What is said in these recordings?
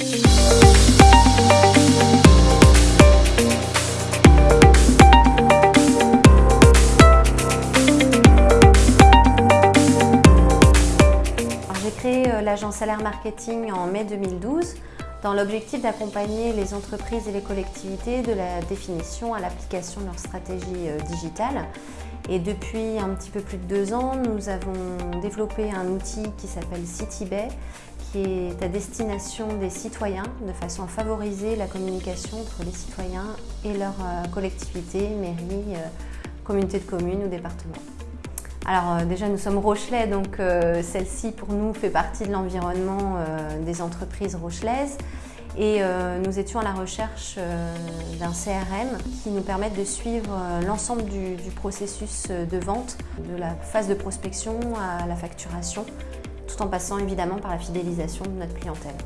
J'ai créé euh, l'agence Salaire Marketing en mai 2012 dans l'objectif d'accompagner les entreprises et les collectivités de la définition à l'application de leur stratégie euh, digitale. Et depuis un petit peu plus de deux ans, nous avons développé un outil qui s'appelle CityBay, qui est à destination des citoyens, de façon à favoriser la communication entre les citoyens et leurs euh, collectivités, mairies, communautés de communes ou départements. Alors euh, déjà nous sommes Rochelais, donc euh, celle-ci pour nous fait partie de l'environnement euh, des entreprises rochelaises et nous étions à la recherche d'un CRM qui nous permette de suivre l'ensemble du, processus de vente, de la phase de prospection à la facturation, en passant évidemment par la fidélisation de notre clientèle.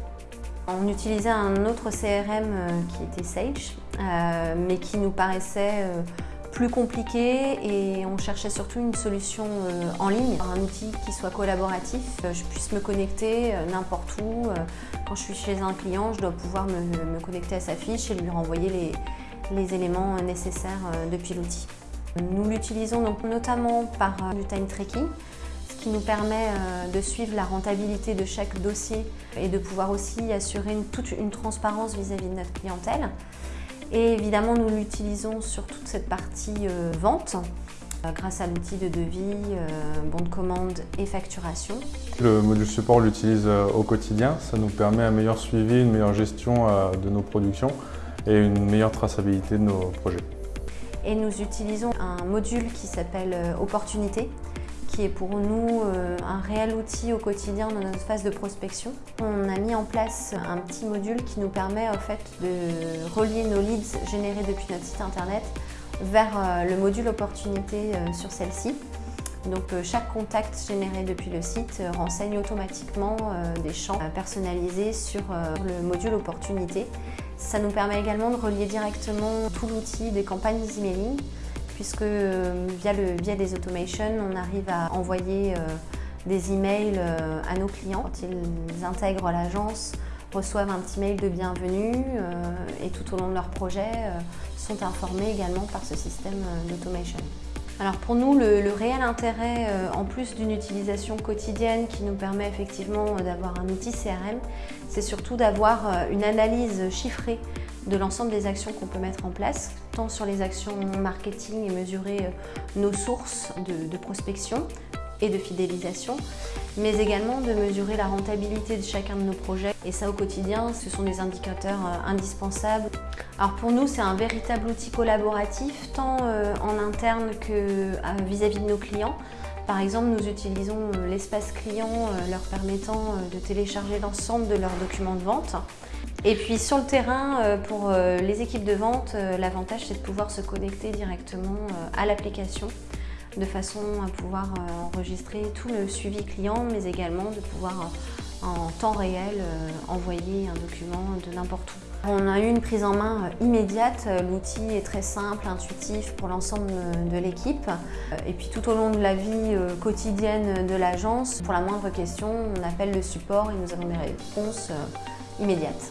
On utilisait un autre CRM qui était Sage, mais qui nous paraissait plus compliqué et on cherchait surtout une solution euh, en ligne, un outil qui soit collaboratif, euh, je puisse me connecter euh, n'importe où. Quand je suis chez un client, je dois pouvoir me, connecter à sa fiche et lui renvoyer les, les éléments nécessaires depuis l'outil. Nous l'utilisons donc notamment par du time tracking, qui nous permet de suivre la rentabilité de chaque dossier et de pouvoir aussi assurer une, toute une transparence vis-à-vis de notre clientèle. Et évidemment, nous l'utilisons sur toute cette partie euh, vente euh, grâce à l'outil de devis, euh, bon de commande et facturation. Le module support, on l'utilise au quotidien. Ça nous permet un meilleur suivi, une meilleure gestion de nos productions et une meilleure traçabilité de nos projets. Et nous utilisons un module qui s'appelle Opportunité qui est pour nous euh, un réel outil au quotidien dans notre phase de prospection. On a mis en place un petit module qui nous permet en fait de relier nos leads générés depuis notre site internet vers euh, le module opportunité euh, sur celle-ci. Donc chaque contact généré depuis le site renseigne automatiquement des champs personnalisés sur le module opportunité. Ça nous permet également de relier directement tout l'outil des campagnes emailing puisque euh, via le biais des automations, on arrive à envoyer euh, des emails euh, à nos clients. Ils intègrent l'agence, reçoivent un petit mail de bienvenue et tout au long de leur projet sont informés également par ce système d'automation. Alors pour nous, le réel intérêt, en plus d'une utilisation quotidienne qui nous permet effectivement d'avoir un outil CRM, c'est surtout d'avoir une analyse chiffrée de l'ensemble des actions qu'on peut mettre en place, tant sur les actions marketing et mesurer euh, nos sources de, prospection et de fidélisation, mais également de mesurer la rentabilité de chacun de nos projets. Et ça au quotidien, ce sont des indicateurs euh, indispensables. Alors pour nous, c'est un véritable outil collaboratif, tant euh, en interne que vis-à-vis de nos clients. Par exemple, nous utilisons l'espace client leur permettant de télécharger l'ensemble de leurs documents de vente. Et puis sur le terrain, euh, pour euh, les équipes de vente, euh, l'avantage c'est de pouvoir se connecter directement à l'application de façon à pouvoir enregistrer tout le suivi client, mais également de pouvoir en temps réel envoyer un document de n'importe où. On a eu une prise en main immédiate, l'outil est très simple, intuitif pour l'ensemble de l'équipe. Et puis tout au long de la vie quotidienne de l'agence, pour la moindre question, on appelle le support et nous avons des réponses immédiate.